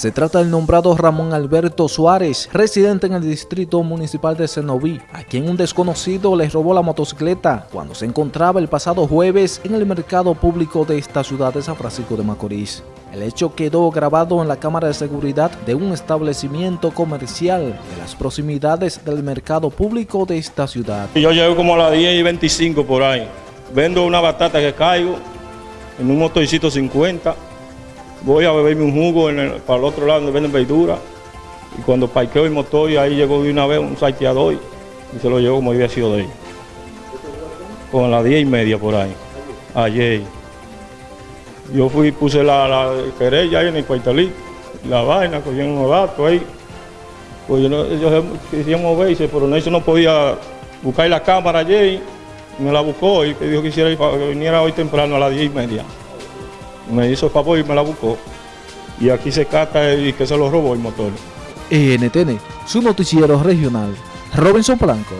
Se trata del nombrado Ramón Alberto Suárez, residente en el distrito municipal de Cenoví, a quien un desconocido le robó la motocicleta cuando se encontraba el pasado jueves en el mercado público de esta ciudad de San Francisco de Macorís. El hecho quedó grabado en la cámara de seguridad de un establecimiento comercial de las proximidades del mercado público de esta ciudad. Yo llego como a las 10 y 25 por ahí. Vendo una batata que caigo en un motorcito 50 voy a beberme un jugo para el otro lado donde venden verdura. Y cuando parqueo el motor, y ahí llegó de una vez un salteador y se lo llevó como había sido de él. Con las diez y media por ahí, ayer. Yo fui, puse la, la querella ahí en el cuartelito, la vaina, cogieron unos datos ahí. Pues yo ellos querían moverse, pero no, eso no podía buscar la cámara ayer. Me la buscó y dijo que, hiciera, que viniera hoy temprano a las diez y media me hizo el favor y me la buscó. Y aquí se cata y que se lo robó el motor. NTN, su noticiero regional. Robinson Blanco.